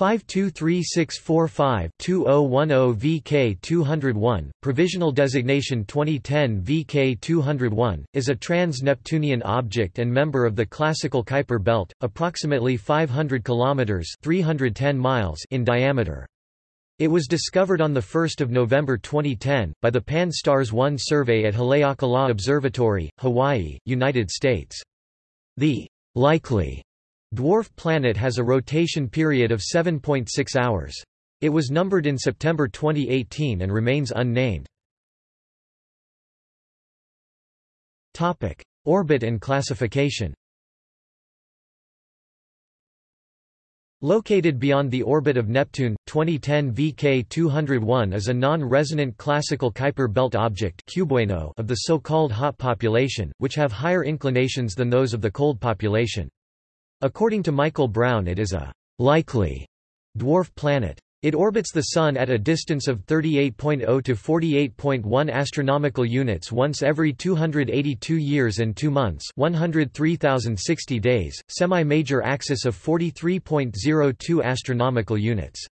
523645-2010 VK201, provisional designation 2010 VK201, is a trans-Neptunian object and member of the classical Kuiper belt, approximately 500 kilometers (310 miles) in diameter. It was discovered on 1 November 2010, by the Pan-STARRS 1 survey at Haleakala Observatory, Hawaii, United States. The likely Dwarf planet has a rotation period of 7.6 hours. It was numbered in September 2018 and remains unnamed. Topic: Orbit and classification. Located beyond the orbit of Neptune, 2010 VK201 is a non-resonant classical Kuiper belt object of the so-called hot population, which have higher inclinations than those of the cold population. According to Michael Brown it is a «likely» dwarf planet. It orbits the Sun at a distance of 38.0 to 48.1 astronomical units once every 282 years and 2 months 103,060 days, semi-major axis of 43.02 astronomical units.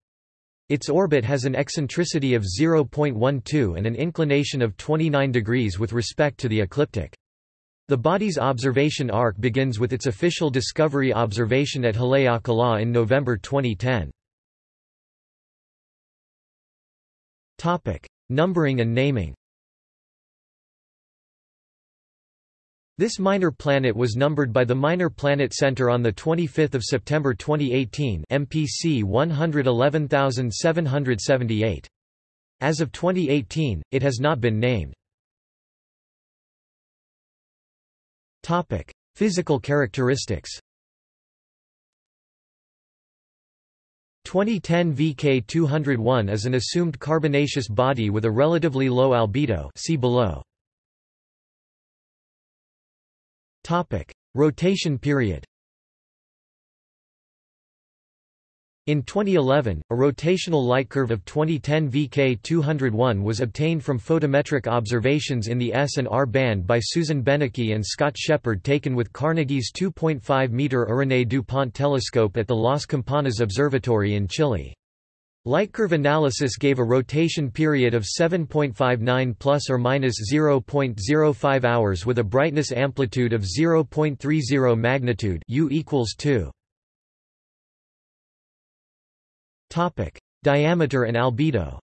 Its orbit has an eccentricity of 0.12 and an inclination of 29 degrees with respect to the ecliptic. The body's observation arc begins with its official discovery observation at Haleakala in November 2010. Topic: Numbering and naming. This minor planet was numbered by the Minor Planet Center on 25 September 2018 MPC 111778. As of 2018, it has not been named. Topic: Physical characteristics. 2010 VK201 is an assumed carbonaceous body with a relatively low albedo see below. Topic: Rotation period. In 2011, a rotational light curve of 2010 VK201 was obtained from photometric observations in the S and R band by Susan Benecchi and Scott Sheppard taken with Carnegie's 2.5-meter Irénée DuPont telescope at the Las Campanas Observatory in Chile. Light curve analysis gave a rotation period of 7.59 plus or minus 0.05 hours with a brightness amplitude of 0.30 magnitude U equals 2. Topic: Diameter and albedo.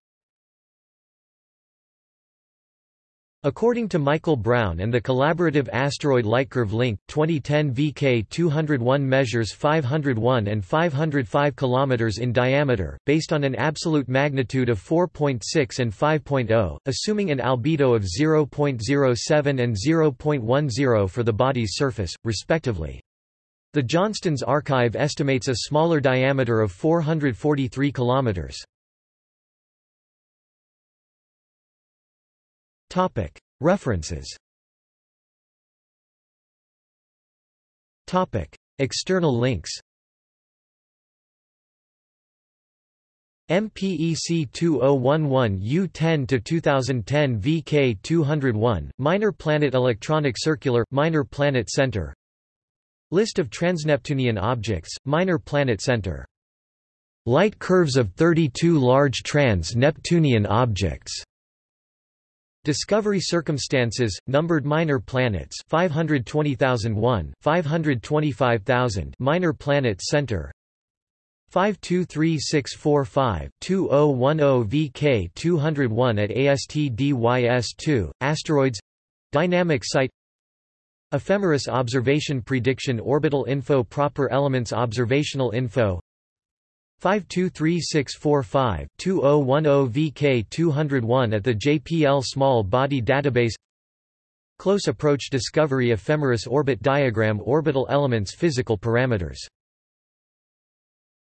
According to Michael Brown and the collaborative Asteroid Lightcurve Link, 2010 VK201 measures 501 and 505 km in diameter, based on an absolute magnitude of 4.6 and 5.0, assuming an albedo of 0.07 and 0.10 for the body's surface, respectively. The Johnston's archive estimates a smaller diameter of 443 kilometers. Topic: References. Topic: External links. MPEC 2011 U10 to 2010 VK 201 Minor Planet Electronic Circular Minor Planet Center List of transneptunian objects, Minor Planet Center. Light curves of 32 large trans-Neptunian objects. Discovery circumstances, numbered minor planets 520,001, 525,000 Minor Planet Center 523645-2010 VK 201 at ASTDYS2, Asteroids Dynamic Site Ephemeris Observation Prediction Orbital Info Proper Elements Observational Info. 523645-2010 VK201 at the JPL Small Body Database. Close Approach Discovery Ephemeris Orbit Diagram Orbital Elements Physical Parameters